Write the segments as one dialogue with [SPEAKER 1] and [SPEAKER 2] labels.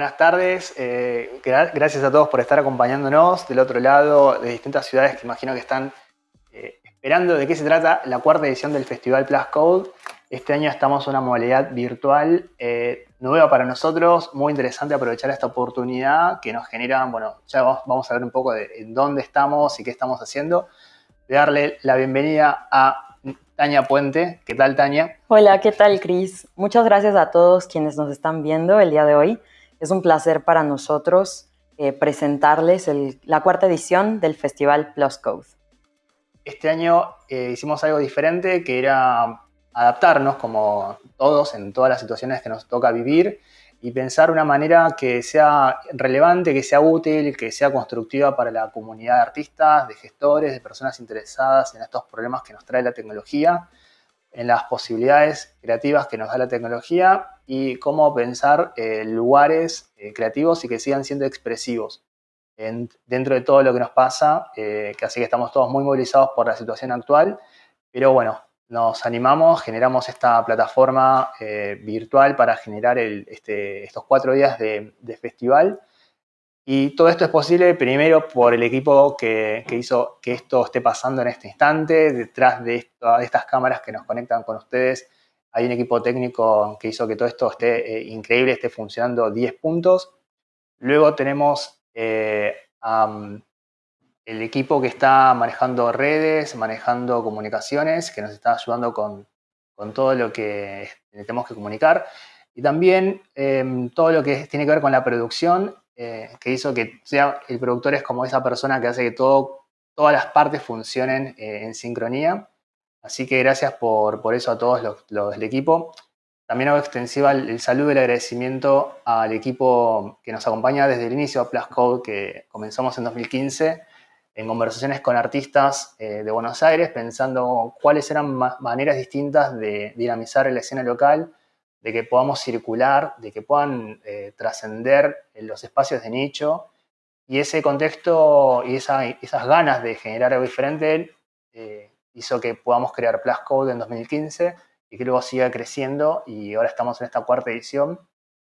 [SPEAKER 1] Buenas tardes, eh, gracias a todos por estar acompañándonos del otro lado de distintas ciudades que imagino que están eh, esperando de qué se trata la cuarta edición del Festival Plus Code. Este año estamos en una modalidad virtual eh, nueva para nosotros, muy interesante aprovechar esta oportunidad que nos genera, bueno, ya vamos, a ver un poco de en dónde estamos y qué estamos haciendo. Darle la bienvenida a Tania Puente. ¿Qué tal, Tania?
[SPEAKER 2] Hola, ¿qué tal, Cris? Muchas gracias a todos quienes nos están viendo el día de hoy. Es un placer para nosotros eh, presentarles la cuarta edición del Festival Plus Code.
[SPEAKER 1] Este año eh, hicimos algo diferente que era adaptarnos como todos en todas las situaciones que nos toca vivir y pensar una manera que sea relevante, que sea útil, que sea constructiva para la comunidad de artistas, de gestores, de personas interesadas en estos problemas que nos trae la tecnología en las posibilidades creativas que nos da la tecnología y cómo pensar eh, lugares eh, creativos y que sigan siendo expresivos dentro de todo lo que nos pasa, eh, que así que estamos todos muy movilizados por la situación actual, pero bueno, nos animamos, generamos esta plataforma virtual para generar este, estos cuatro días de, de festival y todo esto es posible primero por el equipo que, hizo que esto esté pasando en este instante. Detrás de, estas cámaras que nos conectan con ustedes hay un equipo técnico que hizo que todo esto esté eh, increíble, esté funcionando 10 puntos. Luego tenemos eh, el equipo que está manejando redes, manejando comunicaciones, que nos está ayudando con, todo lo que tenemos que comunicar. Y también em, todo lo que tiene que ver con la producción eh, que hizo que sea el productor es como esa persona que hace que todo, todas las partes funcionen eh, en sincronía. Así que gracias por, por eso a todos los, del equipo. También hago extensiva el, saludo y el agradecimiento al equipo que nos acompaña desde el inicio, Plus Code, que comenzamos en 2015 en conversaciones con artistas eh, de Buenos Aires, pensando cuáles eran maneras distintas de dinamizar la escena local de que podamos circular, de que puedan eh, trascender en los espacios de nicho. Y ese contexto y esas ganas de generar algo diferente eh, hizo que podamos crear Plus Code en 2015 y que luego siga creciendo y ahora estamos en esta cuarta edición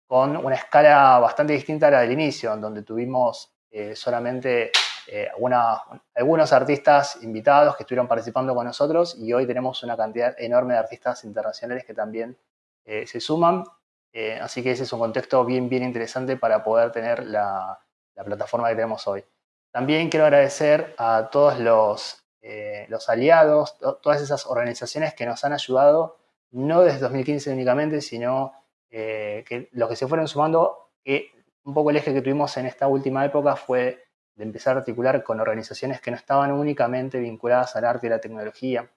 [SPEAKER 1] con una escala bastante distinta a la del inicio, en donde tuvimos eh, solamente algunos artistas invitados que estuvieron participando con nosotros y hoy tenemos una cantidad enorme de artistas internacionales que también eh, se suman. Eh, así que ese es un contexto bien, bien interesante para poder tener la, plataforma que tenemos hoy. También quiero agradecer a todos los, eh, los aliados, todas esas organizaciones que nos han ayudado, no desde 2015 únicamente, sino que los que se fueron sumando, que un poco el eje que tuvimos en esta última época fue de empezar a articular con organizaciones que no estaban únicamente vinculadas al arte y la tecnología.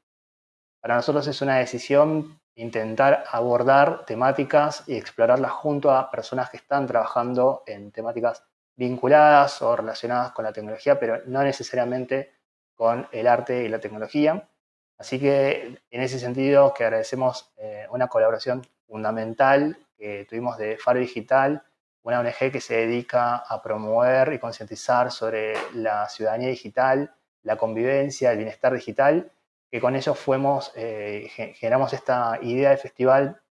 [SPEAKER 1] Para nosotros es una decisión intentar abordar temáticas y explorarlas junto a personas que están trabajando en temáticas vinculadas o relacionadas con la tecnología, pero no necesariamente con el arte y la tecnología. Así que en ese sentido que agradecemos eh, una colaboración fundamental que tuvimos de Faro Digital, una ONG que se dedica a promover y concientizar sobre la ciudadanía digital, la convivencia, el bienestar digital que con ellos fuimos, eh, generamos esta idea de festival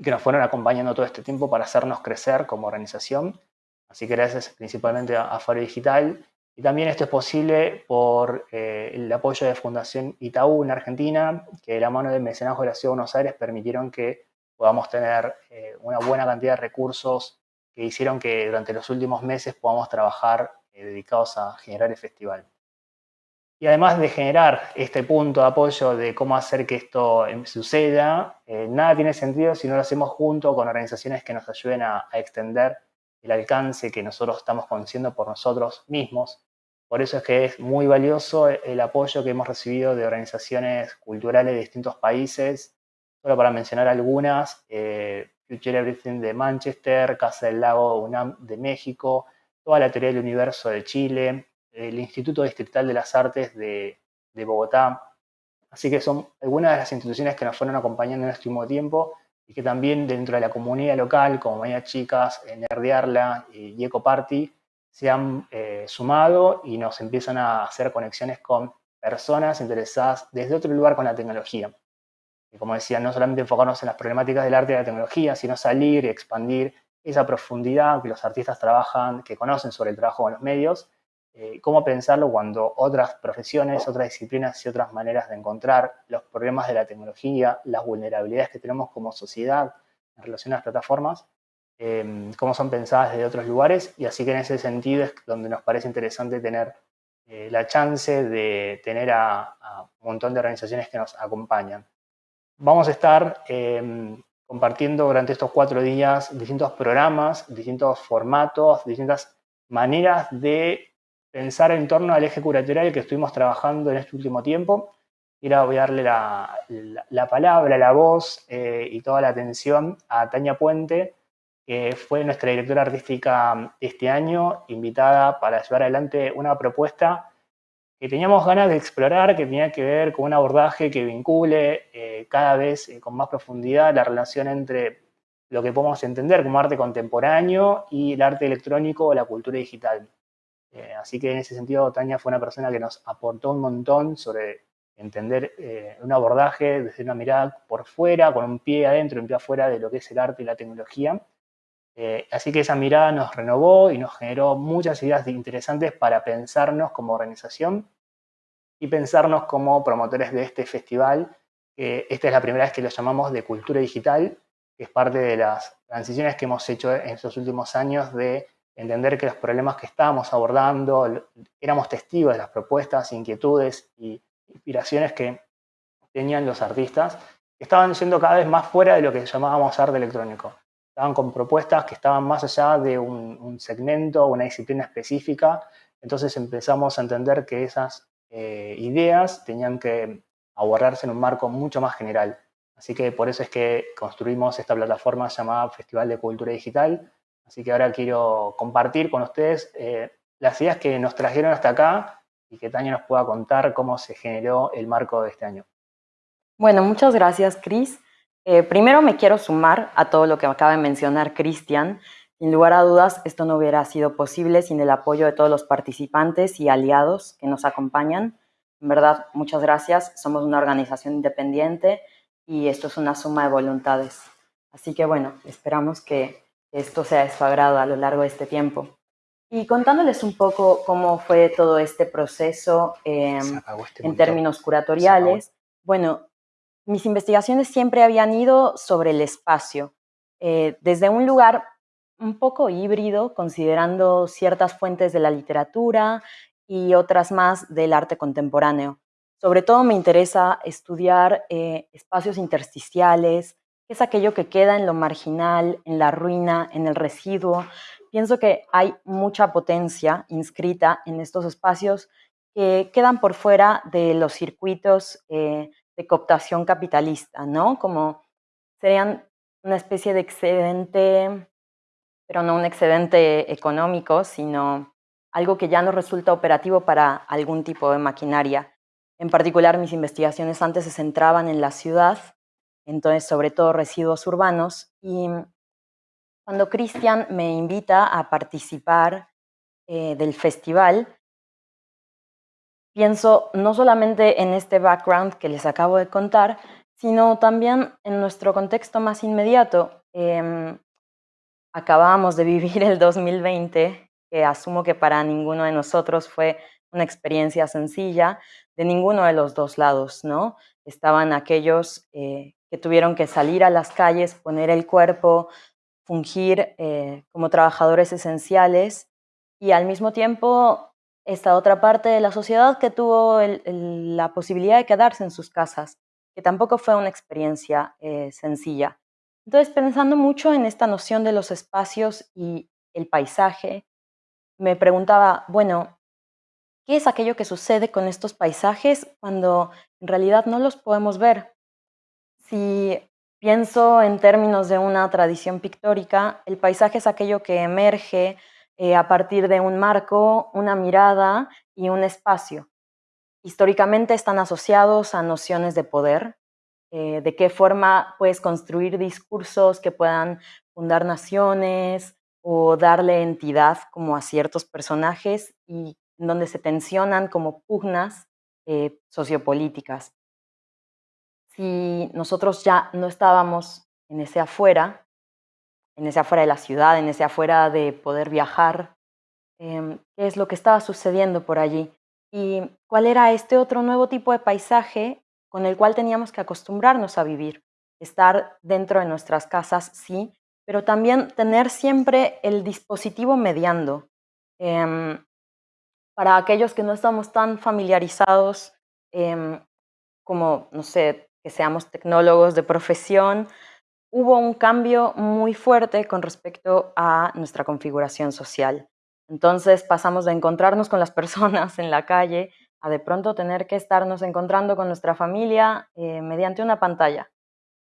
[SPEAKER 1] que nos fueron acompañando todo este tiempo para hacernos crecer como organización. Así que gracias principalmente a, Faro Digital. Y también esto es posible por eh, el apoyo de Fundación Itaú en Argentina, que de la mano del mecenazgo de la Ciudad de Buenos Aires permitieron que podamos tener eh, una buena cantidad de recursos que hicieron que durante los últimos meses podamos trabajar dedicados a generar el festival. Y además de generar este punto de apoyo de cómo hacer que esto em, suceda, eh, nada tiene sentido si no lo hacemos junto con organizaciones que nos ayuden a, extender el alcance que nosotros estamos conociendo por nosotros mismos. Por eso es que es muy valioso el apoyo que hemos recibido de organizaciones culturales de distintos países. Solo para mencionar algunas, eh, Future Everything de Manchester, Casa del Lago UNAM de México, toda la teoría del universo de Chile, el Instituto Distrital de las Artes de, Bogotá. Así que son algunas de las instituciones que nos fueron acompañando en este último tiempo y que también dentro de la comunidad local, como Mañana Chicas, Nerdearla y Eco Party, se han eh, sumado y nos empiezan a hacer conexiones con personas interesadas desde otro lugar con la tecnología. Y como decía, no solamente enfocarnos en las problemáticas del arte y la tecnología, sino salir y expandir esa profundidad que los artistas trabajan, que conocen sobre el trabajo con los medios, eh, cómo pensarlo cuando otras profesiones, otras disciplinas y otras maneras de encontrar los problemas de la tecnología, las vulnerabilidades que tenemos como sociedad en relación a las plataformas, em, cómo son pensadas desde otros lugares y así que en ese sentido es donde nos parece interesante tener eh, la chance de tener a, un montón de organizaciones que nos acompañan. Vamos a estar em, compartiendo durante estos cuatro días distintos programas, distintos formatos, distintas maneras de pensar en torno al eje curatorial que estuvimos trabajando en este último tiempo. Y ahora voy a darle la, palabra, la voz eh, y toda la atención a Tania Puente, que fue nuestra directora artística este año, invitada para llevar adelante una propuesta que teníamos ganas de explorar, que tenía que ver con un abordaje que vincule eh, cada vez eh, con más profundidad la relación entre lo que podemos entender como arte contemporáneo y el arte electrónico o la cultura digital. Eh, así que en ese sentido, Tania fue una persona que nos aportó un montón sobre entender eh, un abordaje desde una mirada por fuera, con un pie adentro y un pie afuera de lo que es el arte y la tecnología. Eh, así que esa mirada nos renovó y nos generó muchas ideas interesantes para pensarnos como organización y pensarnos como promotores de este festival. esta es la primera vez que lo llamamos de cultura digital, que es parte de las transiciones que hemos hecho en estos últimos años de entender que los problemas que estábamos abordando, éramos testigos de las propuestas, inquietudes y inspiraciones que tenían los artistas, estaban yendo cada vez más fuera de lo que llamábamos arte electrónico. Estaban con propuestas que estaban más allá de un, segmento, una disciplina específica, entonces empezamos a entender que esas eh, ideas tenían que abordarse en un marco mucho más general. Así que por eso es que construimos esta plataforma llamada Festival de Cultura Digital, Así que ahora quiero compartir con ustedes eh, las ideas que nos trajeron hasta acá y que Tania nos pueda contar cómo se generó el marco de este año.
[SPEAKER 2] Bueno, muchas gracias, Cris. Eh, primero me quiero sumar a todo lo que acaba de mencionar Cristian. Sin lugar a dudas, esto no hubiera sido posible sin el apoyo de todos los participantes y aliados que nos acompañan. En verdad, muchas gracias. Somos una organización independiente y esto es una suma de voluntades. Así que bueno, esperamos que esto sea de su agrado a lo largo de este tiempo. Y contándoles un poco cómo fue todo este proceso em, este en términos curatoriales, bueno, mis investigaciones siempre habían ido sobre el espacio, eh, desde un lugar un poco híbrido, considerando ciertas fuentes de la literatura y otras más del arte contemporáneo. Sobre todo me interesa estudiar eh, espacios intersticiales, es aquello que queda en lo marginal, en la ruina, en el residuo. Pienso que hay mucha potencia inscrita en estos espacios que quedan por fuera de los circuitos eh, de cooptación capitalista, ¿no? Como serían una especie de excedente, pero no un excedente económico, sino algo que ya no resulta operativo para algún tipo de maquinaria. En particular, mis investigaciones antes se centraban en la ciudad entonces sobre todo residuos urbanos. Y cuando Cristian me invita a participar eh, del festival, pienso no solamente en este background que les acabo de contar, sino también en nuestro contexto más inmediato. Em, acabamos de vivir el 2020, que asumo que para ninguno de nosotros fue una experiencia sencilla, de ninguno de los dos lados, ¿no? Estaban aquellos eh, que tuvieron que salir a las calles, poner el cuerpo, fungir eh, como trabajadores esenciales y al mismo tiempo esta otra parte de la sociedad que tuvo la posibilidad de quedarse en sus casas, que tampoco fue una experiencia eh, sencilla. Entonces, pensando mucho en esta noción de los espacios y el paisaje, me preguntaba, bueno, ¿qué es aquello que sucede con estos paisajes cuando en realidad no los podemos ver? Si pienso en términos de una tradición pictórica, el paisaje es aquello que emerge eh, a partir de un marco, una mirada y un espacio. Históricamente están asociados a nociones de poder, eh, de qué forma puedes construir discursos que puedan fundar naciones o darle entidad como a ciertos personajes y donde se tensionan como pugnas eh, sociopolíticas si nosotros ya no estábamos en ese afuera, en ese afuera de la ciudad, en ese afuera de poder viajar, em, qué es lo que estaba sucediendo por allí y cuál era este otro nuevo tipo de paisaje con el cual teníamos que acostumbrarnos a vivir. Estar dentro de nuestras casas, sí, pero también tener siempre el dispositivo mediando. Em, para aquellos que no estamos tan familiarizados em, como, no sé, que seamos tecnólogos de profesión, hubo un cambio muy fuerte con respecto a nuestra configuración social. Entonces pasamos de encontrarnos con las personas en la calle a de pronto tener que estarnos encontrando con nuestra familia eh, mediante una pantalla.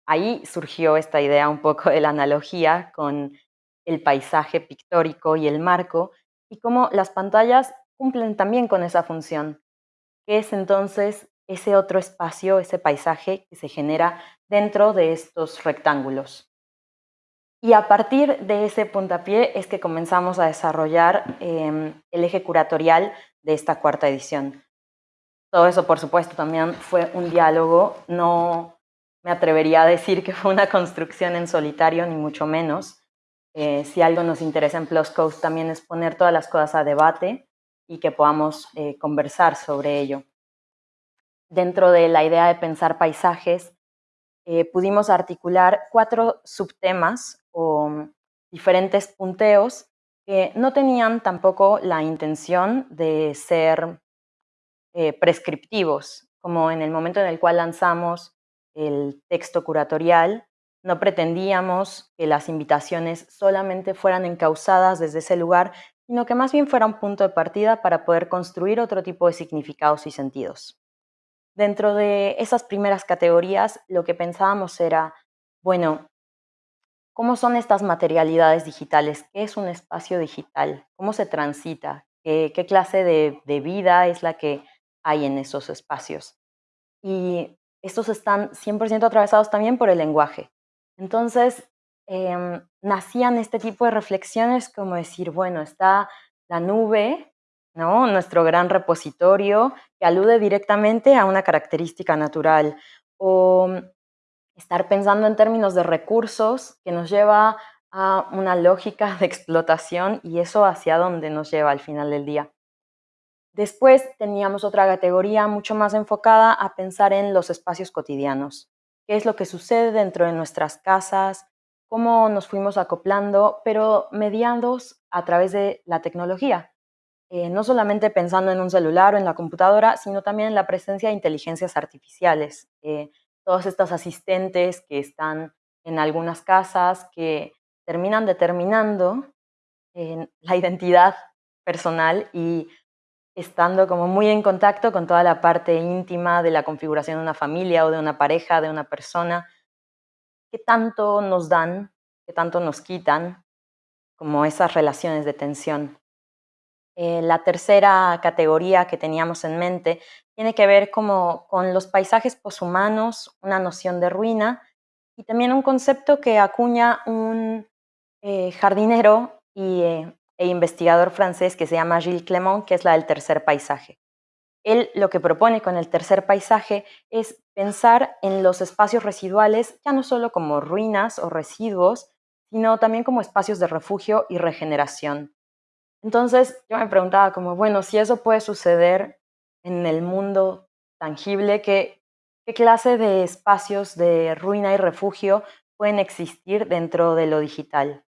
[SPEAKER 2] Ahí surgió esta idea un poco de la analogía con el paisaje pictórico y el marco y cómo las pantallas cumplen también con esa función, que es entonces ese otro espacio, ese paisaje que se genera dentro de estos rectángulos. Y a partir de ese puntapié es que comenzamos a desarrollar em, el eje curatorial de esta cuarta edición. Todo eso, por supuesto, también fue un diálogo, no me atrevería a decir que fue una construcción en solitario, ni mucho menos. Eh, si algo nos interesa en Plus Coast también es poner todas las cosas a debate y que podamos eh, conversar sobre ello. Dentro de la idea de pensar paisajes, eh, pudimos articular cuatro subtemas o mm, diferentes punteos que no tenían tampoco la intención de ser eh, prescriptivos, como en el momento en el cual lanzamos el texto curatorial, no pretendíamos que las invitaciones solamente fueran encausadas desde ese lugar, sino que más bien fuera un punto de partida para poder construir otro tipo de significados y sentidos. Dentro de esas primeras categorías, lo que pensábamos era, bueno, ¿cómo son estas materialidades digitales? ¿Qué es un espacio digital? ¿Cómo se transita? ¿Qué, clase de, vida es la que hay en esos espacios? Y estos están 100% atravesados también por el lenguaje. Entonces, em, nacían este tipo de reflexiones como decir, bueno, está la nube nuestro gran repositorio que alude directamente a una característica natural. O estar pensando en términos de recursos que nos lleva a una lógica de explotación y eso hacia dónde nos lleva al final del día. Después teníamos otra categoría mucho más enfocada a pensar en los espacios cotidianos, qué es lo que sucede dentro de nuestras casas, cómo nos fuimos acoplando, pero mediados a través de la tecnología. Eh, no solamente pensando en un celular o en la computadora, sino también en la presencia de inteligencias artificiales. Eh, todos estos asistentes que están en algunas casas que terminan determinando la identidad personal y estando como muy en contacto con toda la parte íntima de la configuración de una familia o de una pareja, de una persona, qué tanto nos dan, qué tanto nos quitan, como esas relaciones de tensión. Eh, la tercera categoría que teníamos en mente tiene que ver como con los paisajes poshumanos, una noción de ruina y también un concepto que acuña un eh, jardinero y, eh, e investigador francés que se llama Gilles Clément, que es la del tercer paisaje. Él lo que propone con el tercer paisaje es pensar en los espacios residuales ya no solo como ruinas o residuos, sino también como espacios de refugio y regeneración. Entonces yo me preguntaba como, bueno, si eso puede suceder en el mundo tangible, ¿qué, qué clase de espacios de ruina y refugio pueden existir dentro de lo digital?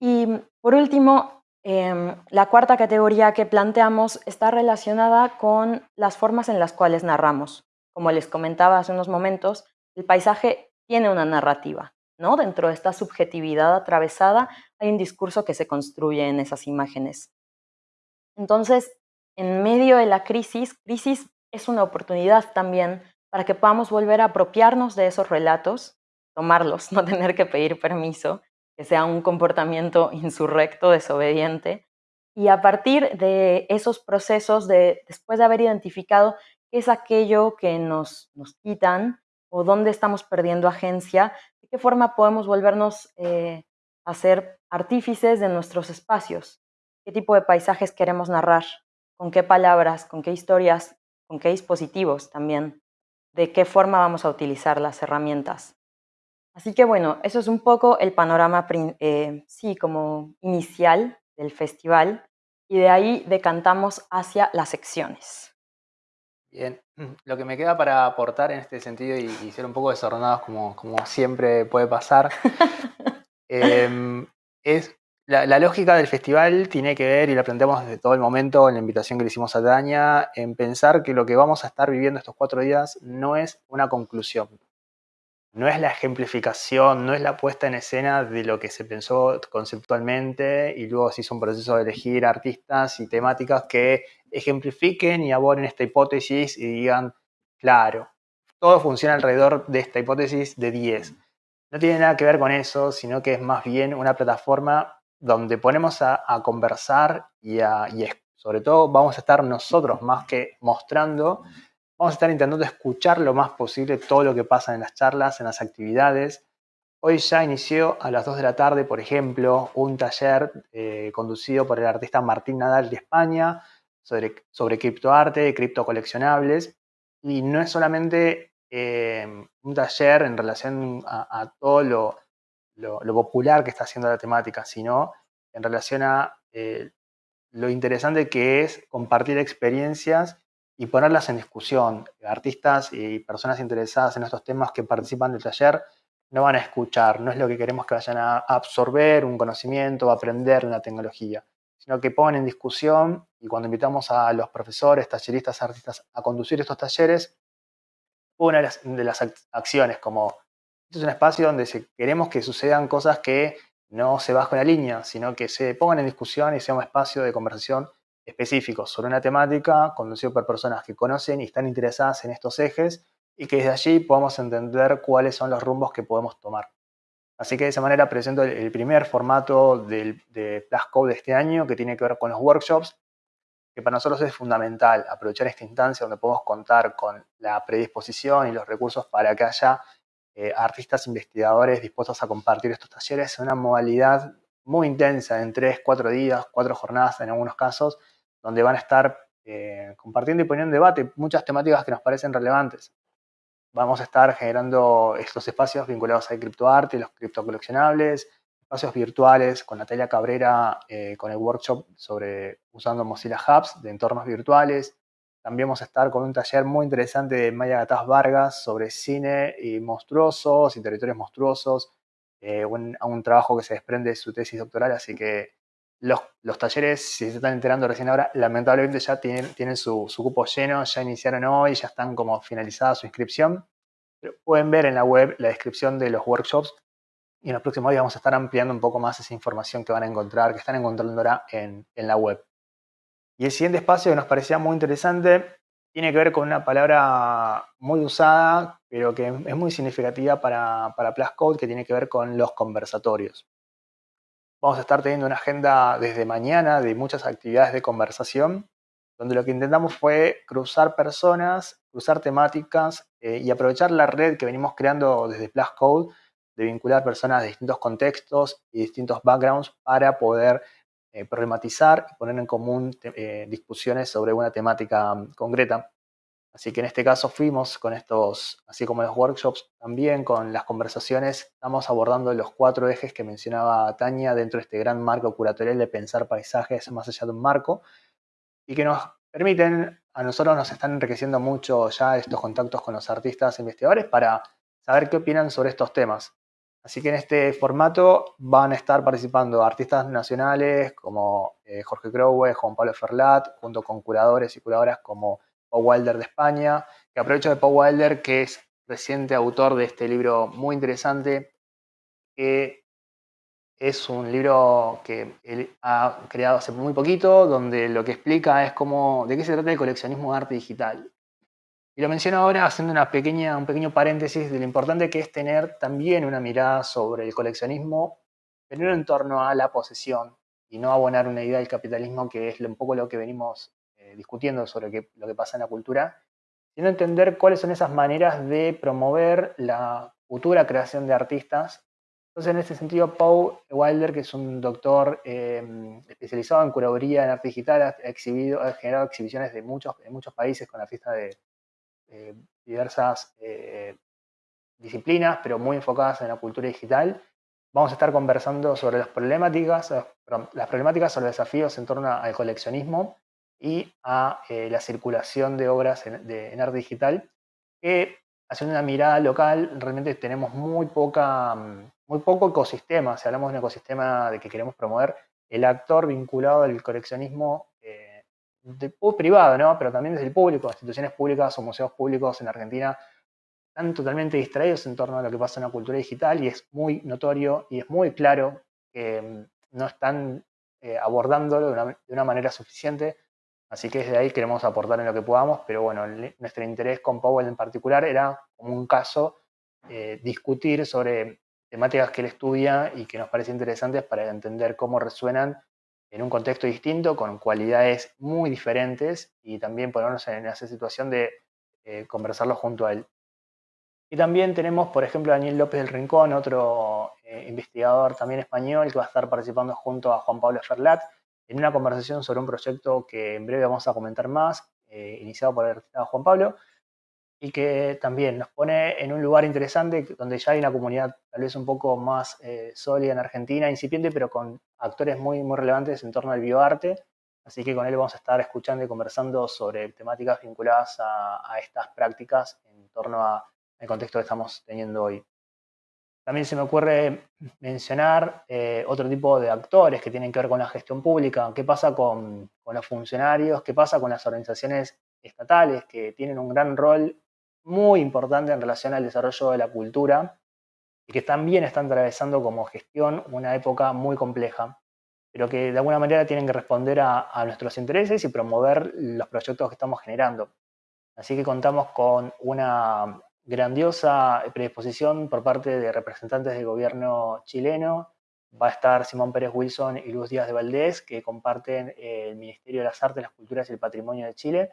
[SPEAKER 2] Y por último, em, la cuarta categoría que planteamos está relacionada con las formas en las cuales narramos. Como les comentaba hace unos momentos, el paisaje tiene una narrativa. Dentro de esta subjetividad atravesada hay un discurso que se construye en esas imágenes. Entonces, en medio de la crisis, crisis es una oportunidad también para que podamos volver a apropiarnos de esos relatos, tomarlos, no tener que pedir permiso, que sea un comportamiento insurrecto, desobediente, y a partir de esos procesos, de, después de haber identificado qué es aquello que nos, nos quitan o dónde estamos perdiendo agencia, qué forma podemos volvernos eh, a ser artífices de nuestros espacios, qué tipo de paisajes queremos narrar, con qué palabras, con qué historias, con qué dispositivos también, de qué forma vamos a utilizar las herramientas. Así que bueno, eso es un poco el panorama, eh, sí, como inicial del festival y de ahí decantamos hacia las secciones.
[SPEAKER 1] Bien, lo que me queda para aportar en este sentido y, ser un poco desordenados como, como siempre puede pasar, em, es la, lógica del festival tiene que ver, y lo planteamos desde todo el momento en la invitación que le hicimos a Daña, en pensar que lo que vamos a estar viviendo estos cuatro días no es una conclusión, no es la ejemplificación, no es la puesta en escena de lo que se pensó conceptualmente y luego se hizo un proceso de elegir artistas y temáticas que ejemplifiquen y abonen esta hipótesis y digan, claro, todo funciona alrededor de esta hipótesis de 10. No tiene nada que ver con eso, sino que es más bien una plataforma donde ponemos a, conversar y sobre todo vamos a estar nosotros más que mostrando Vamos a estar intentando escuchar lo más posible todo lo que pasa en las charlas, en las actividades. Hoy ya inició a las 2 de la tarde, por ejemplo, un taller eh, conducido por el artista Martín Nadal de España sobre, sobre criptoarte criptocoleccionables. Y no es solamente eh, un taller en relación a, todo lo, popular que está haciendo la temática, sino en relación a eh, lo interesante que es compartir experiencias y ponerlas en discusión. Artistas y personas interesadas en estos temas que participan del taller no van a escuchar, no es lo que queremos que vayan a absorber un conocimiento o aprender una tecnología, sino que pongan en discusión y cuando invitamos a los profesores, talleristas, artistas a conducir estos talleres, una de las acciones como este es un espacio donde queremos que sucedan cosas que no se bajen la línea, sino que se pongan en discusión y sea un espacio de conversación específicos sobre una temática conducido por personas que conocen y están interesadas en estos ejes y que desde allí podamos entender cuáles son los rumbos que podemos tomar. Así que de esa manera presento el primer formato del, de Plascode de este año que tiene que ver con los workshops, que para nosotros es fundamental aprovechar esta instancia donde podemos contar con la predisposición y los recursos para que haya eh, artistas investigadores dispuestos a compartir estos talleres en una modalidad muy intensa, en tres, cuatro días, cuatro jornadas en algunos casos, donde van a estar eh, compartiendo y poniendo en debate muchas temáticas que nos parecen relevantes. Vamos a estar generando estos espacios vinculados al criptoarte, los criptocoleccionables, espacios virtuales con Natalia Cabrera, eh, con el workshop sobre usando Mozilla Hubs de entornos virtuales. También vamos a estar con un taller muy interesante de Maya Gataz Vargas sobre cine y monstruosos y territorios monstruosos, eh, un, un, trabajo que se desprende de su tesis doctoral, así que los, talleres, si se están enterando recién ahora, lamentablemente ya tienen, tienen su, cupo lleno, ya iniciaron hoy, ya están como finalizada su inscripción. Pueden ver en la web la descripción de los workshops y en los próximos días vamos a estar ampliando un poco más esa información que van a encontrar, que están encontrando ahora en, la web. Y el siguiente espacio que nos parecía muy interesante tiene que ver con una palabra muy usada, pero que es muy significativa para, para Plascode, que tiene que ver con los conversatorios. Vamos a estar teniendo una agenda desde mañana de muchas actividades de conversación, donde lo que intentamos fue cruzar personas, cruzar temáticas eh, y aprovechar la red que venimos creando desde Plus Code de vincular personas de distintos contextos y distintos backgrounds para poder eh, problematizar y poner en común eh, discusiones sobre una temática mm, concreta. Así que en este caso fuimos con estos, así como los workshops, también con las conversaciones, estamos abordando los cuatro ejes que mencionaba Tania dentro de este gran marco curatorial de pensar paisajes más allá de un marco y que nos permiten, a nosotros nos están enriqueciendo mucho ya estos contactos con los artistas e investigadores para saber qué opinan sobre estos temas. Así que en este formato van a estar participando artistas nacionales como eh, Jorge Crowe, Juan Pablo Ferlat, junto con curadores y curadoras como Paul Wilder de España, que aprovecho de Paul Wilder, que es reciente autor de este libro muy interesante, que es un libro que él ha creado hace muy poquito, donde lo que explica es cómo, de qué se trata el coleccionismo de arte digital. Y lo menciono ahora haciendo una pequeña, un pequeño paréntesis de lo importante que es tener también una mirada sobre el coleccionismo, pero en torno a la posesión y no abonar una idea del capitalismo que es un poco lo que venimos eh, discutiendo sobre lo que pasa en la cultura, sino entender cuáles son esas maneras de promover la futura creación de artistas. Entonces, en este sentido, Paul Wilder, que es un doctor eh, especializado en curaduría en arte digital, ha, exhibido, ha generado exhibiciones de muchos, en muchos países con artistas de diversas, eh, disciplinas, pero muy enfocadas en la cultura digital. Vamos a estar conversando sobre las problemáticas, las problemáticas sobre desafíos en torno al coleccionismo y a la circulación de obras en, de, arte digital, que haciendo una mirada local, realmente tenemos muy, poca, muy poco ecosistema, si hablamos de un ecosistema de que queremos promover, el actor vinculado al coleccionismo eh, de, privado, ¿no? pero también desde el público, instituciones públicas o museos públicos en Argentina están totalmente distraídos en torno a lo que pasa en la cultura digital y es muy notorio y es muy claro que mm, no están eh, abordándolo de una, manera suficiente. Así que desde ahí queremos aportar en lo que podamos, pero bueno, nuestro interés con Powell en particular era, como un caso, eh, discutir sobre temáticas que él estudia y que nos parece interesantes para entender cómo resuenan en un contexto distinto, con cualidades muy diferentes y también ponernos en esa situación de eh, conversarlo junto a él. Y también tenemos, por ejemplo, a Daniel López del Rincón, otro eh, investigador también español que va a estar participando junto a Juan Pablo Ferlat en una conversación sobre un proyecto que en breve vamos a comentar más, eh, iniciado por el Juan Pablo, y que también nos pone en un lugar interesante donde ya hay una comunidad tal vez un poco más eh, sólida en Argentina, incipiente, pero con actores muy, muy relevantes en torno al bioarte. Así que con él vamos a estar escuchando y conversando sobre temáticas vinculadas a, estas prácticas en torno al contexto que estamos teniendo hoy. También se me ocurre mencionar eh, otro tipo de actores que tienen que ver con la gestión pública. ¿Qué pasa con, con los funcionarios? ¿Qué pasa con las organizaciones estatales que tienen un gran rol muy importante en relación al desarrollo de la cultura y que también están atravesando como gestión una época muy compleja, pero que de alguna manera tienen que responder a, nuestros intereses y promover los proyectos que estamos generando. Así que contamos con una grandiosa predisposición por parte de representantes del gobierno chileno. Va a estar Simón Pérez Wilson y Luz Díaz de Valdés, que comparten el Ministerio de las Artes, las Culturas y el Patrimonio de Chile,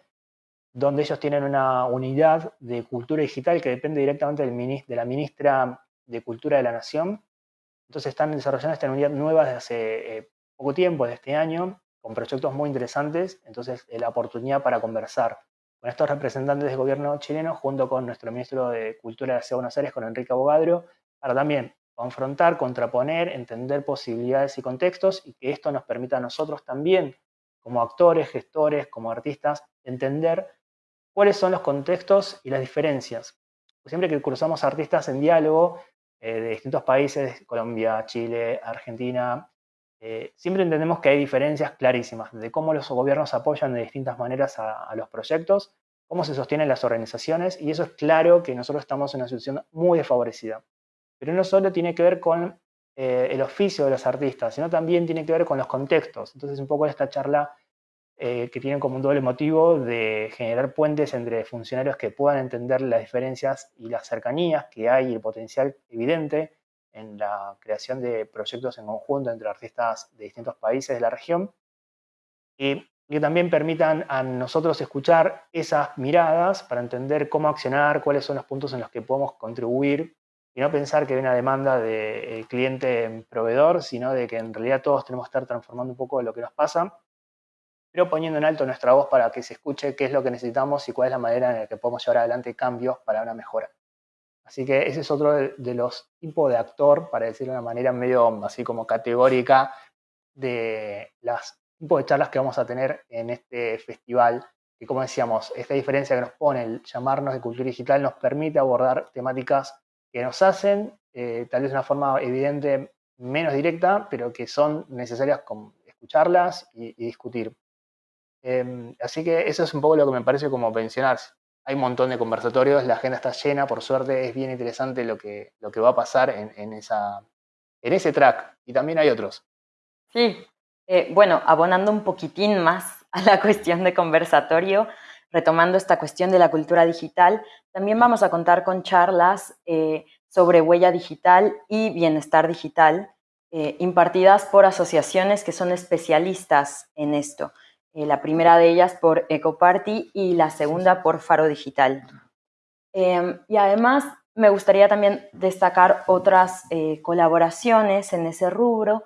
[SPEAKER 1] donde ellos tienen una unidad de cultura digital que depende directamente de la ministra de Cultura de la Nación. Entonces están desarrollando esta unidad nueva desde hace eh, poco tiempo, desde este año, con proyectos muy interesantes. Entonces, eh, la oportunidad para conversar con estos representantes del gobierno chileno, junto con nuestro ministro de Cultura de Ciudad Buenos Aires, con Enrique Abogadro, para también confrontar, contraponer, entender posibilidades y contextos y que esto nos permita a nosotros también, como actores, gestores, como artistas, entender cuáles son los contextos y las diferencias. Siempre que cruzamos artistas en diálogo eh, de distintos países, Colombia, Chile, Argentina, eh, siempre entendemos que hay diferencias clarísimas de cómo los gobiernos apoyan de distintas maneras a, los proyectos, cómo se sostienen las organizaciones, y eso es claro que nosotros estamos en una situación muy desfavorecida. Pero no solo tiene que ver con eh, el oficio de los artistas, sino también tiene que ver con los contextos. Entonces, un poco esta charla eh, que tienen como un doble motivo de generar puentes entre funcionarios que puedan entender las diferencias y las cercanías que hay y el potencial evidente en la creación de proyectos en conjunto entre artistas de distintos países de la región y que también permitan a nosotros escuchar esas miradas para entender cómo accionar, cuáles son los puntos en los que podemos contribuir y no pensar que hay una demanda del cliente proveedor, sino de que en realidad todos tenemos que estar transformando un poco lo que nos pasa pero poniendo en alto nuestra voz para que se escuche qué es lo que necesitamos y cuál es la manera en la que podemos llevar adelante cambios para una mejora. Así que ese es otro de, los tipos de actor, para decirlo de una manera medio así como categórica, de las tipos de charlas que vamos a tener en este festival. Y como decíamos, esta diferencia que nos pone el llamarnos de cultura digital nos permite abordar temáticas que nos hacen, eh, tal vez de una forma evidente, menos directa, pero que son necesarias escucharlas y discutir. Em, así que eso es un poco lo que me parece como pensionar. Hay un montón de conversatorios, la agenda está llena, por suerte es bien interesante lo que, lo que va a pasar en, esa, en ese track. Y también hay otros.
[SPEAKER 2] Sí, eh, bueno, abonando un poquitín más a la cuestión de conversatorio, retomando esta cuestión de la cultura digital, también vamos a contar con charlas eh, sobre huella digital y bienestar digital, eh, impartidas por asociaciones que son especialistas en esto. Eh, la primera de ellas por EcoParty y la segunda por Faro Digital. Em, y además me gustaría también destacar otras eh, colaboraciones en ese rubro.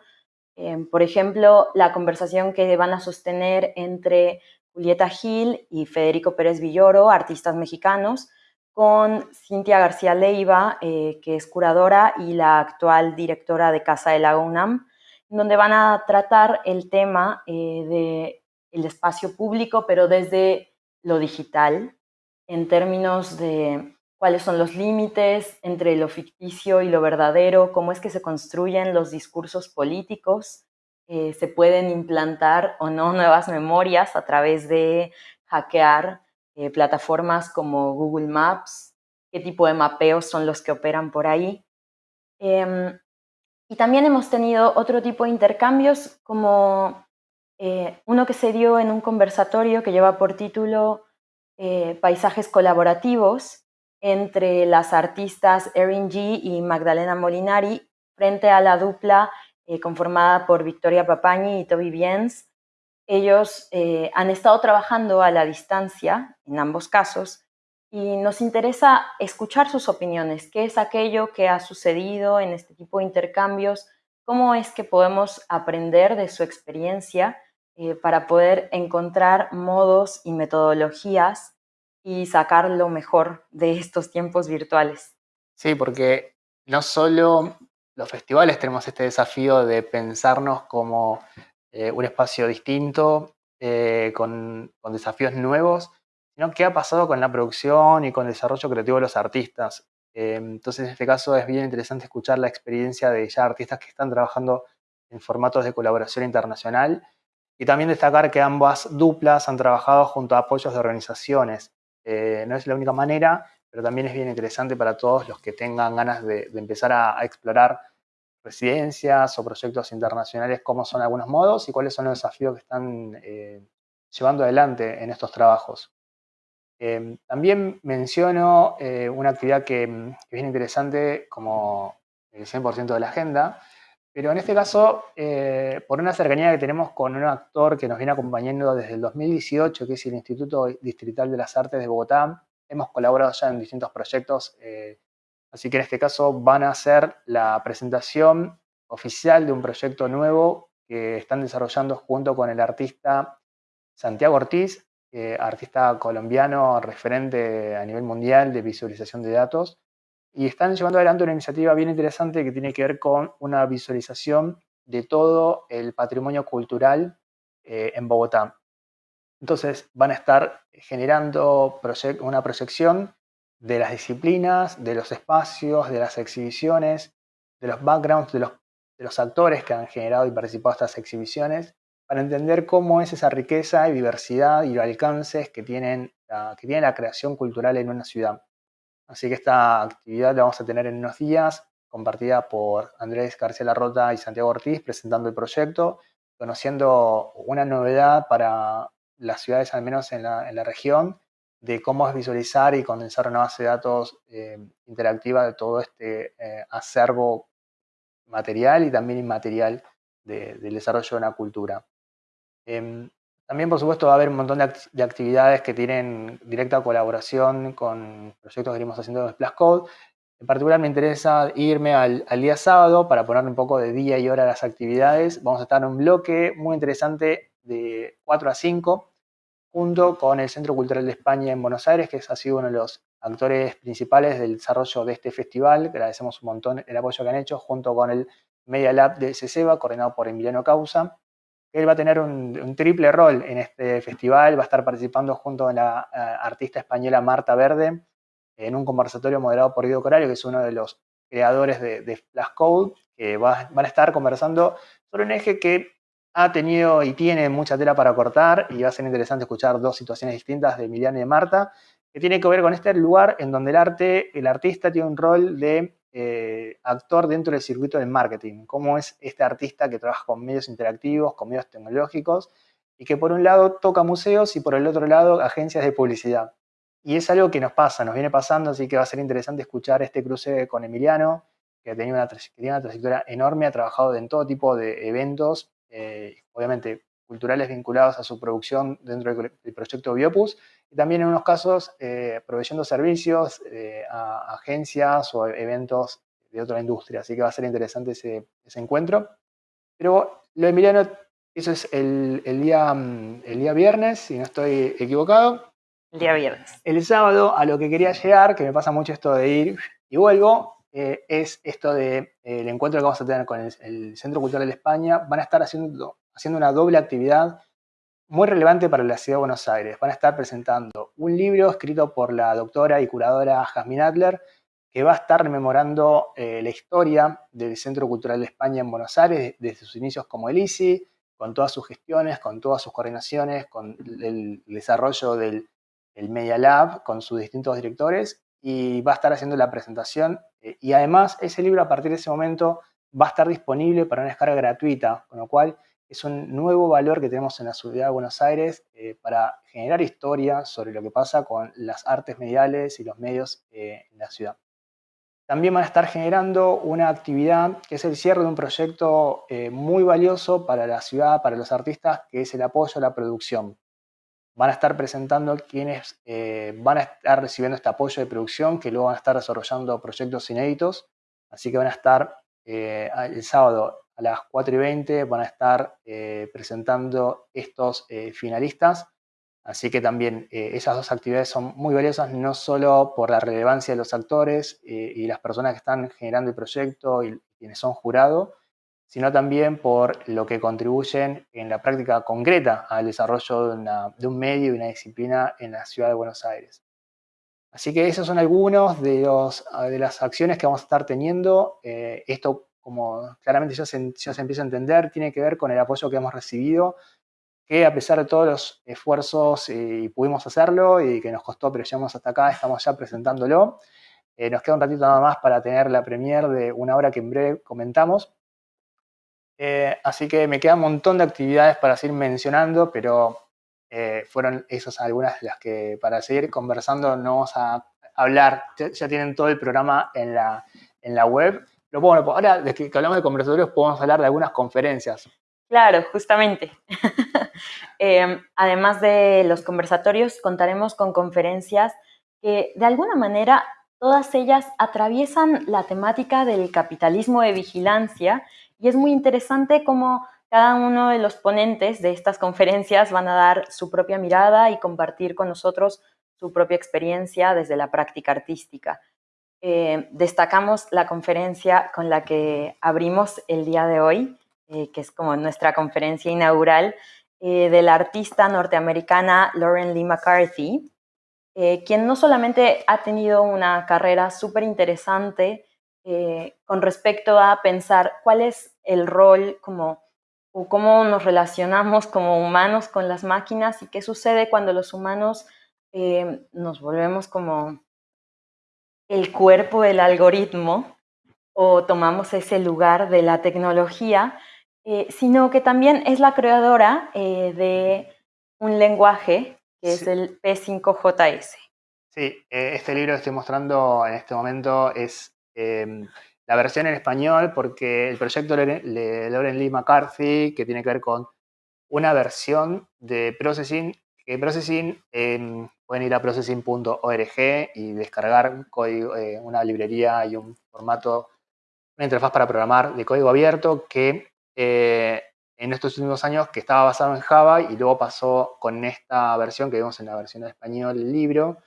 [SPEAKER 2] Em, por ejemplo, la conversación que van a sostener entre Julieta Gil y Federico Pérez Villoro, artistas mexicanos, con Cintia García Leiva, eh, que es curadora y la actual directora de Casa de la UNAM, donde van a tratar el tema del el espacio público, pero desde lo digital, en términos de cuáles son los límites entre lo ficticio y lo verdadero, cómo es que se construyen los discursos políticos, eh, se pueden implantar o no nuevas memorias a través de hackear eh, plataformas como Google Maps, qué tipo de mapeos son los que operan por ahí. Em, y también hemos tenido otro tipo de intercambios como eh, uno que se dio en un conversatorio que lleva por título Paisajes colaborativos, entre las artistas Erin G y Magdalena Molinari frente a la dupla eh, conformada por Victoria Papañi y Toby Biens. Ellos eh, han estado trabajando a la distancia en ambos casos y nos interesa escuchar sus opiniones, qué es aquello que ha sucedido en este tipo de intercambios, cómo es que podemos aprender de su experiencia eh, para poder encontrar modos y metodologías y sacar lo mejor de estos tiempos virtuales.
[SPEAKER 1] Sí, porque no solo los festivales tenemos este desafío de pensarnos como eh, un espacio distinto, eh, con, desafíos nuevos, sino qué ha pasado con la producción y con el desarrollo creativo de los artistas. Entonces, en este caso es bien interesante escuchar la experiencia de ya artistas que están trabajando en formatos de colaboración internacional y también destacar que ambas duplas han trabajado junto a apoyos de organizaciones eh, no es la única manera, pero también es bien interesante para todos los que tengan ganas de, empezar a, explorar residencias o proyectos internacionales, cómo son algunos modos y cuáles son los desafíos que están eh, llevando adelante en estos trabajos. Eh, también menciono una actividad que, que, es bien interesante como el 100% de la agenda, pero en este caso, eh, por una cercanía que tenemos con un actor que nos viene acompañando desde el 2018, que es el Instituto Distrital de las Artes de Bogotá, hemos colaborado ya en distintos proyectos, eh, así que en este caso van a hacer la presentación oficial de un proyecto nuevo que están desarrollando junto con el artista Santiago Ortiz, artista colombiano referente a nivel mundial de visualización de datos, y están llevando adelante una iniciativa bien interesante que tiene que ver con una visualización de todo el patrimonio cultural eh, en Bogotá. Entonces van a estar generando una proyección de las disciplinas, de los espacios, de las exhibiciones, de los backgrounds de los, actores que han generado y participado en estas exhibiciones, para entender cómo es esa riqueza y diversidad y los alcances que, tienen, que tiene la creación cultural en una ciudad. Así que esta actividad la vamos a tener en unos días, compartida por Andrés García Larrota y Santiago Ortiz, presentando el proyecto, conociendo una novedad para las ciudades, al menos en la, región, de cómo es visualizar y condensar una base de datos eh, interactiva de todo este eh, acervo material y también inmaterial del desarrollo de una cultura. Em, también, por supuesto, va a haber un montón de, actividades que tienen directa colaboración con proyectos que venimos haciendo en Splash Code. En particular me interesa irme al, día sábado para poner un poco de día y hora a las actividades. Vamos a estar en un bloque muy interesante de 4 a 5, junto con el Centro Cultural de España en Buenos Aires, que ha sido uno de los actores principales del desarrollo de este festival. Agradecemos un montón el apoyo que han hecho, junto con el Media Lab de CECEBA, coordinado por Emiliano Causa él va a tener un, triple rol en este festival, va a estar participando junto a la artista española Marta Verde en un conversatorio moderado por Guido Corario, que es uno de los creadores de, de Flash Code, que van a estar conversando sobre un eje que ha tenido y tiene mucha tela para cortar y va a ser interesante escuchar dos situaciones distintas de Emiliano y de Marta, que tiene que ver con este lugar en donde el arte, el artista tiene un rol de eh, actor dentro del circuito del marketing, cómo es este artista que trabaja con medios interactivos, con medios tecnológicos, y que por un lado toca museos y por el otro lado agencias de publicidad. Y es algo que nos pasa, nos viene pasando, así que va a ser interesante escuchar este cruce con Emiliano, que tiene una, trayectoria enorme, ha trabajado en todo tipo de eventos, eh, obviamente culturales vinculados a su producción dentro del proyecto Biopus, y también en unos casos eh, proveyendo servicios eh, a agencias o eventos de otra industria. Así que va a ser interesante ese, encuentro. Pero lo de Emiliano, eso es el, día, mm, el día viernes, si no estoy equivocado.
[SPEAKER 2] El día viernes.
[SPEAKER 1] El sábado, a lo que quería llegar, que me pasa mucho esto de ir y vuelvo, eh, es esto del de, encuentro que vamos a tener con el, Centro Cultural de España. Van a estar haciendo, haciendo una doble actividad muy relevante para la ciudad de Buenos Aires. Van a estar presentando un libro escrito por la doctora y curadora Jasmine Adler, que va a estar rememorando eh, la historia del Centro Cultural de España en Buenos Aires desde sus inicios como el ICI, con todas sus gestiones, con todas sus coordinaciones, con el desarrollo del Media Lab, con sus distintos directores, y va a estar haciendo la presentación. Eh, y además, ese libro a partir de ese momento va a estar disponible para una descarga gratuita, con lo cual es un nuevo valor que tenemos en la ciudad de Buenos Aires eh, para generar historia sobre lo que pasa con las artes mediales y los medios eh, en la ciudad. También van a estar generando una actividad que es el cierre de un proyecto eh, muy valioso para la ciudad, para los artistas, que es el apoyo a la producción. Van a estar presentando quienes van a estar recibiendo este apoyo de producción, que luego van a estar desarrollando proyectos inéditos. Así que van a estar el sábado las 4 y 20 van a estar eh, presentando estos eh, finalistas. Así que también eh, esas dos actividades son muy valiosas, no solo por la relevancia de los actores y las personas que están generando el proyecto y quienes son jurados, sino también por lo que contribuyen en la práctica concreta al desarrollo de, un medio y una disciplina en la ciudad de Buenos Aires. Así que esos son algunos de, los, de las acciones que vamos a estar teniendo. esto como claramente ya se, se empieza a entender, tiene que ver con el apoyo que hemos recibido, que a pesar de todos los esfuerzos y pudimos hacerlo y que nos costó, pero llegamos hasta acá, estamos ya presentándolo. Eh, nos queda un ratito nada más para tener la premier de una hora que en breve comentamos. Eh, así que me queda un montón de actividades para seguir mencionando, pero eh, fueron esas algunas de las que para seguir conversando no vamos a hablar. Ya, tienen todo el programa en la, en la web. Bueno, ahora de que hablamos de conversatorios podemos hablar de algunas conferencias.
[SPEAKER 2] Claro, justamente. Em, además de los conversatorios, contaremos con conferencias que de alguna manera todas ellas atraviesan la temática del capitalismo de vigilancia y es muy interesante cómo cada uno de los ponentes de estas conferencias van a dar su propia mirada y compartir con nosotros su propia experiencia desde la práctica artística. Eh, destacamos la conferencia con la que abrimos el día de hoy, eh, que es como nuestra conferencia inaugural, eh, de la artista norteamericana Lauren Lee McCarthy, quien no solamente ha tenido una carrera súper interesante con respecto a pensar cuál es el rol como o cómo nos relacionamos como humanos con las máquinas y qué sucede cuando los humanos nos volvemos como el cuerpo del algoritmo o tomamos ese lugar de la tecnología, eh, sino que también es la creadora eh, de un lenguaje que es el P5JS.
[SPEAKER 1] Sí, eh, este libro que estoy mostrando en este momento es em, la versión en español porque el proyecto de Lauren Lee McCarthy, que tiene que ver con una versión de Processing, que Processing em, pueden ir a processing.org y descargar código, eh, una librería y un formato, una interfaz para programar de código abierto que eh, en estos últimos años que estaba basado en Java y luego pasó con esta versión que vemos en la versión de español del libro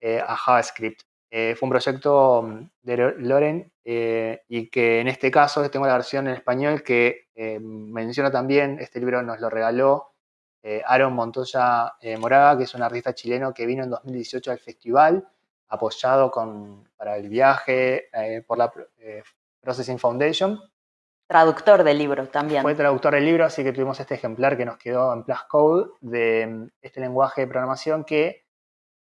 [SPEAKER 1] eh, a JavaScript. fue un proyecto mm, de Loren y que en este caso tengo la versión en español que menciona también, este libro nos lo regaló eh, Aaron Montoya eh, Moraga, que es un artista chileno que vino en 2018 al festival, apoyado con, para el viaje eh, por la Processing Foundation.
[SPEAKER 2] Traductor del libro también.
[SPEAKER 1] Fue traductor del libro, así que tuvimos este ejemplar que nos quedó en Plus Code de mm, este lenguaje de programación que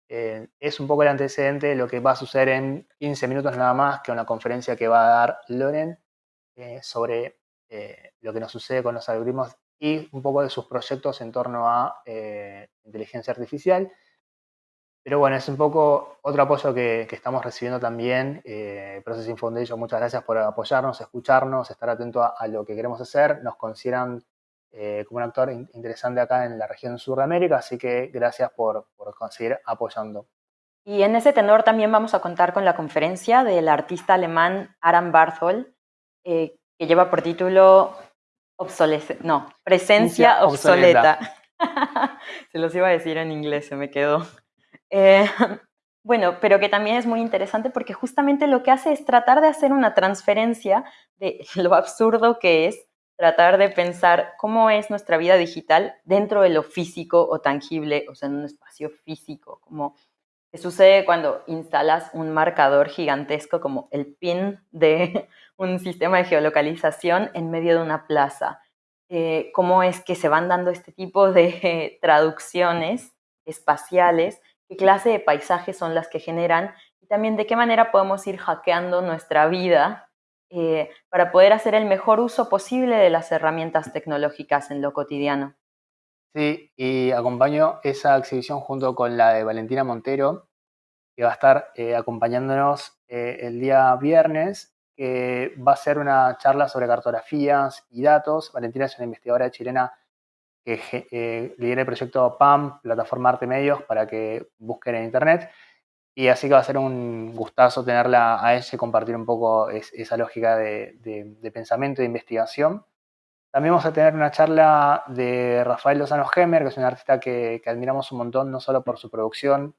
[SPEAKER 1] es un poco el antecedente de lo que va a suceder en 15 minutos nada más, que una conferencia que va a dar Loren sobre lo que nos sucede con los algoritmos y un poco de sus proyectos en torno a eh, inteligencia artificial. Pero bueno, es un poco otro apoyo que, estamos recibiendo también. Eh, Processing Foundation, muchas gracias por apoyarnos, escucharnos, estar atento a, lo que queremos hacer. Nos consideran eh, como un actor interesante acá en la región sur de América, así que gracias por, por seguir apoyando.
[SPEAKER 2] Y en ese tenor también vamos a contar con la conferencia del artista alemán Aram Barthol, que lleva por título obsolescencia, no, presencia obsoleta. se los iba a decir en inglés, se me quedó. Eh, bueno, pero que también es muy interesante porque justamente lo que hace es tratar de hacer una transferencia de lo absurdo que es tratar de pensar cómo es nuestra vida digital dentro de lo físico o tangible, o sea, en un espacio físico, como que sucede cuando instalas un marcador gigantesco como el pin de un sistema de geolocalización en medio de una plaza. Eh, cómo es que se van dando este tipo de traducciones espaciales, qué clase de paisajes son las que generan y también de qué manera podemos ir hackeando nuestra vida eh, para poder hacer el mejor uso posible de las herramientas tecnológicas en lo cotidiano.
[SPEAKER 1] Sí, y acompaño esa exhibición junto con la de Valentina Montero, que va a estar eh, acompañándonos el día viernes que va a ser una charla sobre cartografías y datos. Valentina es una investigadora chilena que eh, lidera el proyecto PAM, Plataforma Arte Medios, para que busquen en internet. Y así que va a ser un gustazo tenerla a ella y compartir un poco esa lógica de, pensamiento e investigación. También vamos a tener una charla de Rafael Lozano Gemer, que es un artista que, admiramos un montón, no solo por su producción,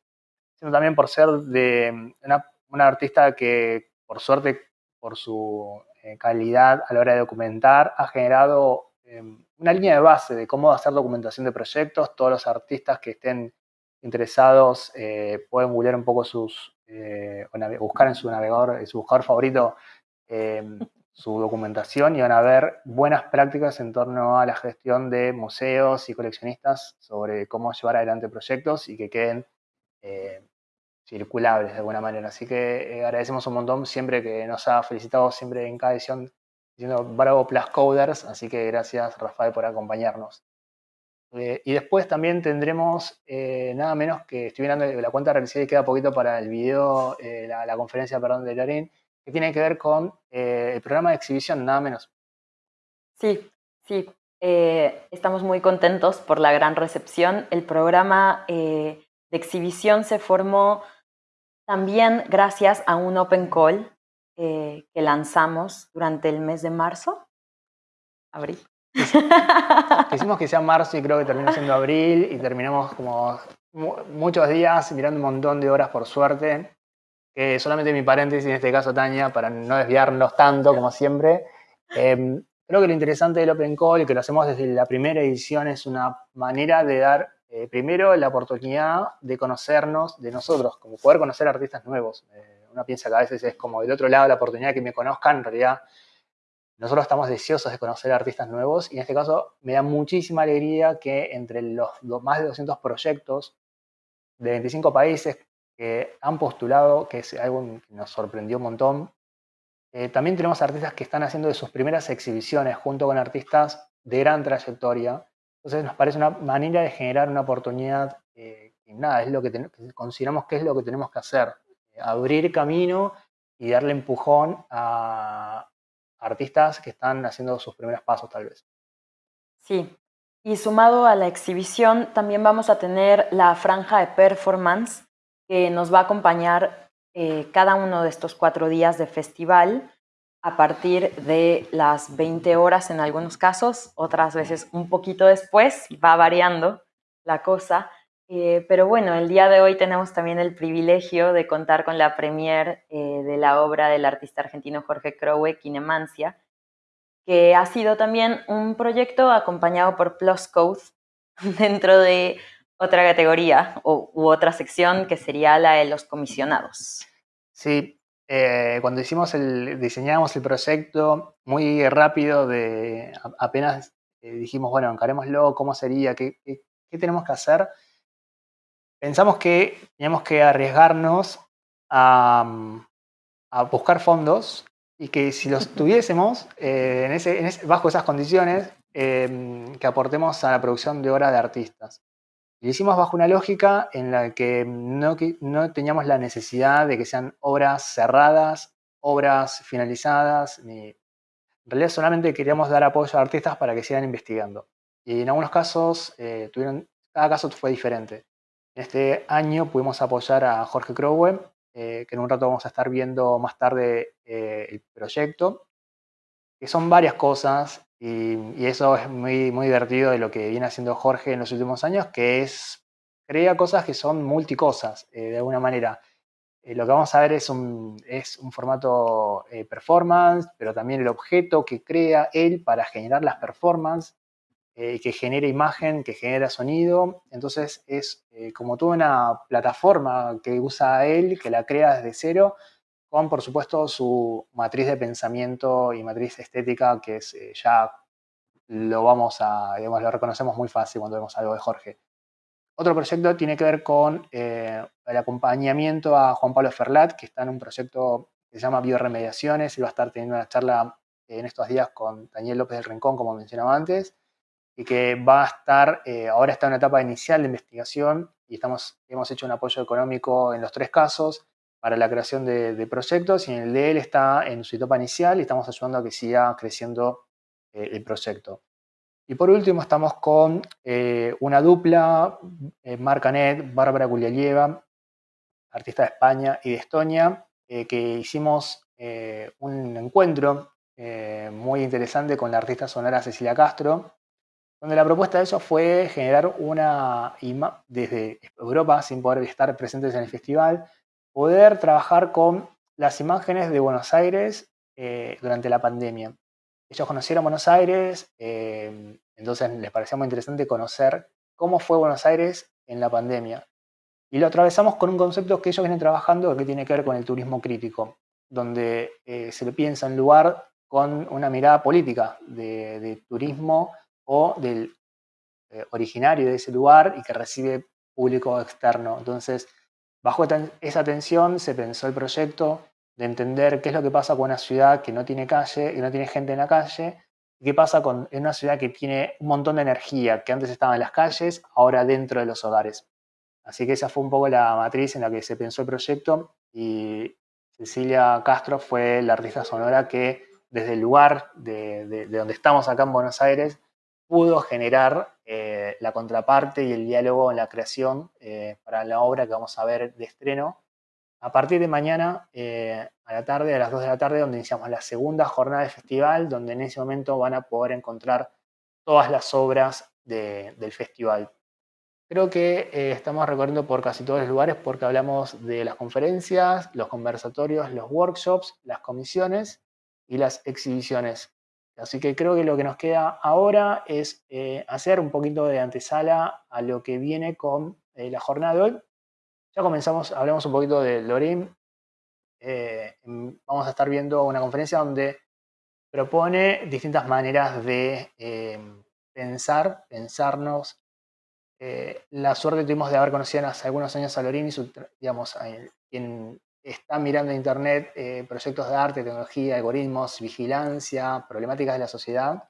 [SPEAKER 1] sino también por ser de una, artista que, por suerte, por su eh, calidad a la hora de documentar, ha generado em, una línea de base de cómo hacer documentación de proyectos. Todos los artistas que estén interesados eh, pueden googlear un poco sus, eh, buscar en su navegador, en su buscador favorito, em, su documentación y van a ver buenas prácticas en torno a la gestión de museos y coleccionistas sobre cómo llevar adelante proyectos y que queden circulables de alguna manera. Así que eh, agradecemos un montón siempre que nos ha felicitado siempre en cada edición diciendo bravo plus coders, así que gracias Rafael por acompañarnos. Eh, y después también tendremos eh, nada menos que estoy mirando la cuenta realizada y queda poquito para el video, la, conferencia perdón, de Lorín, que tiene que ver con el programa de exhibición, nada menos.
[SPEAKER 2] Sí, sí. estamos muy contentos por la gran recepción. El programa de exhibición se formó también gracias a un Open Call eh, que lanzamos durante el mes de marzo, abril.
[SPEAKER 1] Hicimos que sea marzo y creo que terminó siendo abril y terminamos como muchos días mirando un montón de horas por suerte. Solamente mi paréntesis, en este caso Tania, para no desviarnos tanto como siempre. Em, creo que lo interesante del Open Call, y que lo hacemos desde la primera edición, es una manera de dar eh, primero, la oportunidad de conocernos de nosotros, como poder conocer artistas nuevos. Eh, uno piensa que a veces es como del otro lado la oportunidad de que me conozcan, en realidad nosotros estamos deseosos de conocer artistas nuevos y en este caso me da muchísima alegría que entre los, más de 200 proyectos de 25 países que han postulado, que es algo que nos sorprendió un montón, eh, también tenemos artistas que están haciendo de sus primeras exhibiciones junto con artistas de gran trayectoria. Entonces nos parece una manera de generar una oportunidad eh, nada, es lo que, consideramos que es lo que tenemos que hacer, abrir camino y darle empujón a artistas que están haciendo sus primeros pasos tal vez.
[SPEAKER 2] Sí, y sumado a la exhibición también vamos a tener la franja de performance que nos va a acompañar eh, cada uno de estos cuatro días de festival a partir de las 20 horas en algunos casos, otras veces un poquito después, va variando la cosa. Eh, pero bueno, el día de hoy tenemos también el privilegio de contar con la premier eh, de la obra del artista argentino Jorge Crowe, Kinemancia, que ha sido también un proyecto acompañado por Plus Code dentro de otra categoría u otra sección que sería la de los comisionados.
[SPEAKER 1] Sí, eh, cuando hicimos el, diseñamos el proyecto muy rápido, de apenas eh, dijimos, bueno, encarémoslo, cómo sería, qué, tenemos que hacer, pensamos que teníamos que arriesgarnos a, buscar fondos y que si los tuviésemos eh, bajo esas condiciones, que aportemos a la producción de obra de artistas. Lo hicimos bajo una lógica en la que no, no teníamos la necesidad de que sean obras cerradas, obras finalizadas, ni... en realidad solamente queríamos dar apoyo a artistas para que sigan investigando. Y en algunos casos, eh, tuvieron, cada caso fue diferente. En este año pudimos apoyar a Jorge Crowe, eh, que en un rato vamos a estar viendo más tarde eh, el proyecto, que son varias cosas y, eso es muy, muy divertido de lo que viene haciendo Jorge en los últimos años, que es crea cosas que son multicosas, de alguna manera. lo que vamos a ver es un, es un formato performance, pero también el objeto que crea él para generar las performances, que genera imagen, que genera sonido. Entonces es como toda una plataforma que usa él, que la crea desde cero, con por supuesto su matriz de pensamiento y matriz estética, que es ya lo vamos a, digamos, lo reconocemos muy fácil cuando vemos algo de Jorge. Otro proyecto tiene que ver con eh, el acompañamiento a Juan Pablo Ferlat, que está en un proyecto que se llama Bioremediaciones. y va a estar teniendo una charla en estos días con Daniel López del Rincón, como mencionaba antes, y que va a estar, eh, ahora está en una etapa inicial de investigación y estamos, hemos hecho un apoyo económico en los tres casos para la creación de, proyectos y en el de él está en su etapa inicial y estamos ayudando a que siga creciendo eh, el proyecto. Y por último estamos con eh, una dupla, eh, Marcanet, Bárbara Gulialieva, artista de España y de Estonia, eh, que hicimos un encuentro muy interesante con la artista sonora Cecilia Castro, donde la propuesta de eso fue generar una, desde Europa, sin poder estar presentes en el festival, poder trabajar con las imágenes de Buenos Aires durante la pandemia. Ellos conocieron Buenos Aires, eh, entonces les parecía muy interesante conocer cómo fue Buenos Aires en la pandemia. Y lo atravesamos con un concepto que ellos vienen trabajando que tiene que ver con el turismo crítico, donde eh, se le piensa en lugar con una mirada política de, turismo o del eh, originario de ese lugar y que recibe público externo. Entonces, bajo esa tensión se pensó el proyecto de entender qué es lo que pasa con una ciudad que no tiene calle, que no tiene gente en la calle, qué pasa con una ciudad que tiene un montón de energía, que antes estaba en las calles, ahora dentro de los hogares. Así que esa fue un poco la matriz en la que se pensó el proyecto y Cecilia Castro fue la artista sonora que desde el lugar de, donde estamos acá en Buenos Aires pudo generar eh, la contraparte y el diálogo en la creación eh, para la obra que vamos a ver de estreno a partir de mañana eh, a la tarde, a las 2 de la tarde, donde iniciamos la segunda jornada del festival, donde en ese momento van a poder encontrar todas las obras del festival. Creo que estamos recorriendo por casi todos los lugares porque hablamos de las conferencias, los conversatorios, los workshops, las comisiones y las exhibiciones. Así que creo que lo que nos queda ahora es eh, hacer un poquito de antesala a lo que viene con la jornada de hoy, ya comenzamos, hablamos un poquito de Lorim. Eh, vamos a estar viendo una conferencia donde propone distintas maneras de eh, pensar, pensarnos. Eh, la suerte que tuvimos de haber conocido hace algunos años a Lorim y su, digamos, quien está mirando en internet proyectos de arte, tecnología, algoritmos, vigilancia, problemáticas de la sociedad,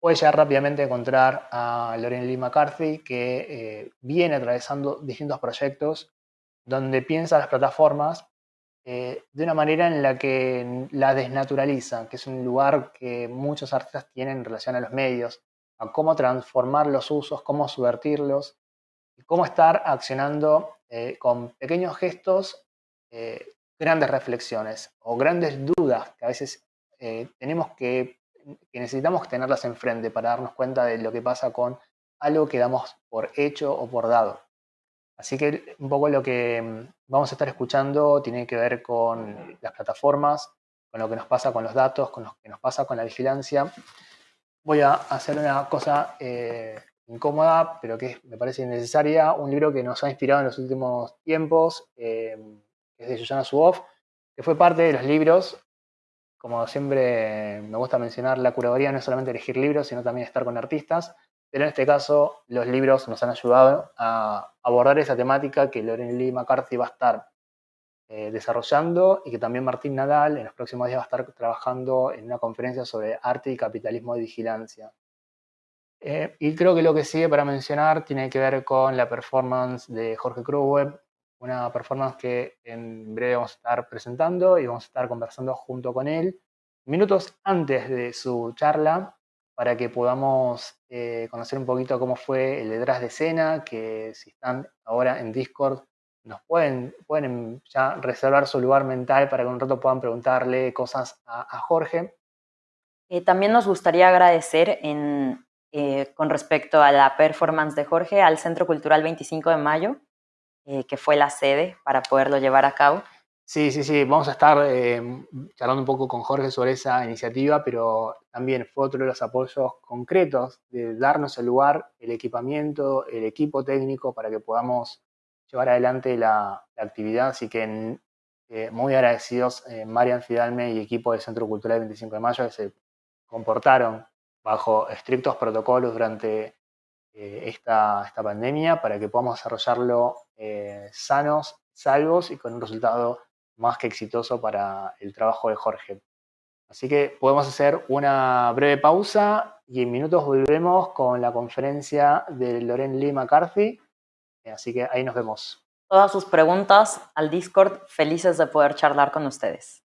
[SPEAKER 1] puede llegar rápidamente encontrar a Lorraine Lee McCarthy, que eh, viene atravesando distintos proyectos donde piensa las plataformas eh, de una manera en la que la desnaturaliza, que es un lugar que muchos artistas tienen en relación a los medios, a cómo transformar los usos, cómo subvertirlos, cómo estar accionando eh, con pequeños gestos grandes reflexiones o grandes dudas que a veces tenemos que que necesitamos tenerlas enfrente para darnos cuenta de lo que pasa con algo que damos por hecho o por dado. Así que un poco lo que mm, vamos a estar escuchando tiene que ver con las plataformas, con lo que nos pasa con los datos, con lo que nos pasa con la vigilancia. Voy a hacer una cosa eh, incómoda, pero que me parece necesaria, un libro que nos ha inspirado en los últimos tiempos, eh, es de Susana Suboff, que fue parte de los libros como siempre me gusta mencionar, la curaduría no es solamente elegir libros, sino también estar con artistas, pero en este caso los libros nos han ayudado a abordar esa temática que Loren Lee McCarthy va a estar eh, desarrollando y que también Martín Nadal en los próximos días va a estar trabajando en una conferencia sobre arte y capitalismo de vigilancia. Eh, y creo que lo que sigue para mencionar tiene que ver con la performance de Jorge Kruwe, una performance que en breve vamos a estar presentando y vamos a estar conversando junto con él minutos antes de su charla para que podamos eh, conocer un poquito cómo fue el detrás de escena, que si están ahora en Discord nos pueden, pueden ya reservar su lugar mental para que un rato puedan preguntarle cosas a, Jorge.
[SPEAKER 2] Eh, también nos gustaría agradecer en eh, con respecto a la performance de Jorge al Centro Cultural 25 de Mayo, eh, que fue la sede para poderlo llevar a cabo.
[SPEAKER 1] Sí, sí, sí, vamos a estar eh, charlando un poco con Jorge sobre esa iniciativa, pero también fue otro de los apoyos concretos de darnos el lugar, el equipamiento, el equipo técnico para que podamos llevar adelante la, actividad. Así que eh, muy agradecidos eh, Marian Fidalme y equipo del Centro Cultural 25 de Mayo que se comportaron bajo estrictos protocolos durante esta, esta pandemia para que podamos desarrollarlo sanos, salvos y con un resultado más que exitoso para el trabajo de Jorge. Así que podemos hacer una breve pausa y en minutos volvemos con la conferencia de Loren Lee McCarthy. Así que ahí nos vemos.
[SPEAKER 2] Todas sus preguntas al Discord, felices de poder charlar con ustedes.